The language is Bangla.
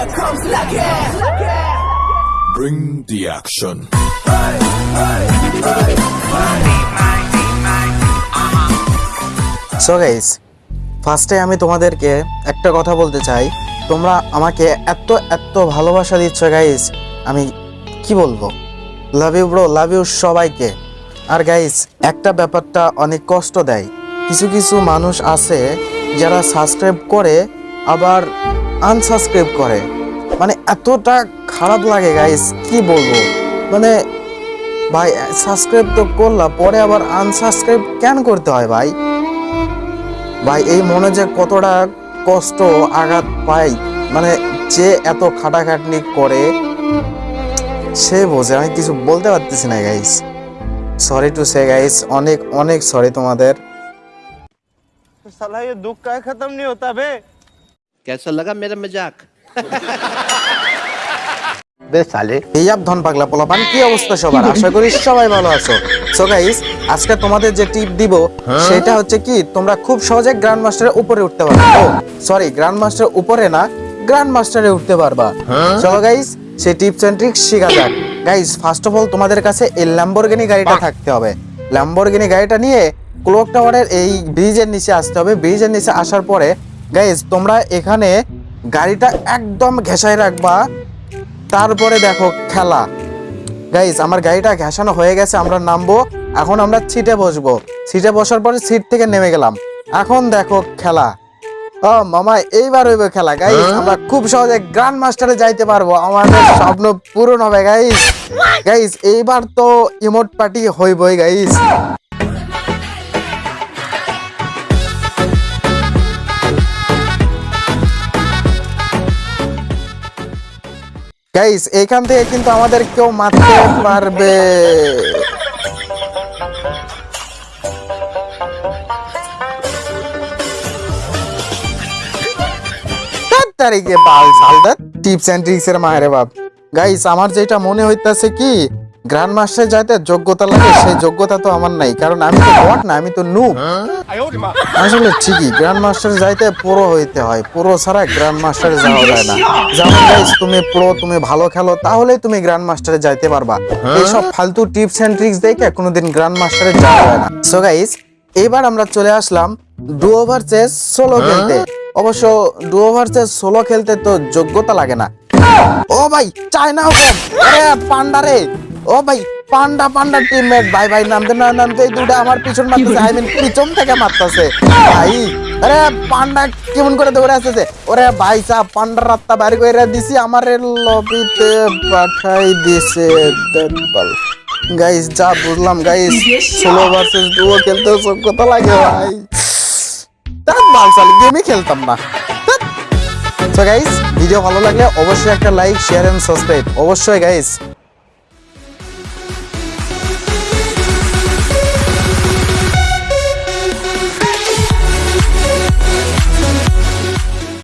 Here comes Lucky. Bring the action. So guys ফার্স্টে আমি তোমাদেরকে একটা কথা বলতে চাই তোমরা আমাকে এত এত ভালোবাসা দিচ্ছ গাইস আমি কি বলব love you bro love you সবাইকে আর গাইস একটা ব্যাপারটা অনেক কষ্ট দেয় কিছু কিছু মানুষ আছে যারা সাবস্ক্রাইব করে আবার আনসাবস্ক্রাইব করে। মানে এতটা খারাপ লাগে গাইস কি বলব? মানে ভাই সাবস্ক্রাইব তো করলাম, পরে আবার আনসাবস্ক্রাইব কেন করতে হয়, ভাই? ভাই, এই মনে যে কতটা কষ্ট, আঘাত পাই মানে যে এত খাটাখাটনি করে, সে বোঝে, আমি কিছু বলতে পারতেছি না guys sorry to say guys অনেক অনেক সরি তোমাদের। সালা দুঃখ খতম নি তবে कैसा लगा मेरा मजाक बे साले এই আপ ধন পাগলা পোলাপান কি অবস্থা সবার আশা করি সবাই ভালো আছো সো গাইস আজকে তোমাদের যে টিপ দিব সেটা হচ্ছে কি তোমরা খুব সহজে গ্র্যান্ড মাস্টারের উপরে উঠতে পারবে ও সরি গ্র্যান্ড মাস্টারের উপরে না গ্র্যান্ড মাস্টারে উঠতে পারবা চলো গাইস সেই টিপস এন্ড ট্রিক্স শেখা যাক গাইস ফার্স্ট অফ অল তোমাদের কাছে এই ল্যাম্বরগিনি গাড়িটা থাকতে হবে ল্যাম্বরগিনি গাড়িটা নিয়ে ক্লক টাওয়ারের এই ব্রিজের নিচে আসতে হবে ব্রিজের নিচে আসার পরে গাইস তোমরা এখানে গাড়িটা একদম ঘেঁষায় রাখবা। তারপরে দেখো খেলা। গাইজ আমার গাড়িটা ঘেঁষানো হয়ে গেছে আমরা নামবো। এখন আমরা সিটে বসবো। সিটে বসার পরে সিট থেকে নেমে গেলাম। এখন দেখো খেলা। ও মামা এইবার হইবে খেলা। গাইজ আমরা খুব সহজে গ্র্যান্ড মাস্টারে যাইতে পারব। আমাদের স্বপ্ন পূরণ হবে গাইজ গাইজ এইবার তো ইমোট পার্টি হইবই গাইজ গাইস এখান থেকে কিন্তু আমাদের কেউ মারতে পারবে। টিপস অ্যান্ড ট্রিক্স এর মায়ের বাপ। গাইস আমার যেটা মনে হইতাছে কি গ্র্যান্ড মাস্টার যাইতে যোগ্যতা লাগে সেই যোগ্যতা তো আমার নাই কারণ আমি তো বট না আমি তো নুব আসলে ঠিকই গ্র্যান্ড মাস্টার যাইতে পুরো হইতে হয় পুরো ছাড়া গ্র্যান্ড মাস্টারে যাওয়া যায় না। যেমন গাইস তুমি প্রো তুমি ভালো খেলো তাহলেই তুমি গ্র্যান্ড মাস্টারে যাইতে পারবা। এইসব ফালতু টিপস এন্ড ট্রিক্স দেখে কোনোদিন গ্র্যান্ড মাস্টারে যাওয়া যায় না। সো গাইস এবার আমরা চলে আসলাম ডুও ভার্সেস সোলো খেলতে। অবশ্য ডু ওভার চেস সোলো খেলতে তো যোগ্যতা লাগে না। ও ভাই চায়না হুকুম আরে পান্ডা রে! ও ভাই পান্ডা পান্ডা টিমমেট ভাই ভাই নামতে না নামতে দুটা আমার পিছন মারতেছে আই মিন পিছন থেকে মারতেছে। ভাই আরে পান্ডা কেমন করে দৌড়ে আসতেছে? ওরে ভাই সাহ পান্ডার রাত্তা বাইরে করে দিছি আমার লবিতে পাঠাই দিছে গাইস যা বুঝলাম গাইস সোলো ভার্সেস ডুও খেলতে যোগ্যতা লাগে ভাই। তার বাল চালি গেমই খেলতাম না। সো গাইস ভিডিও ভালো লাগলে অবশ্যই একটা লাইক শেয়ার এন্ড সাবস্ক্রাইব অবশ্যই গাইস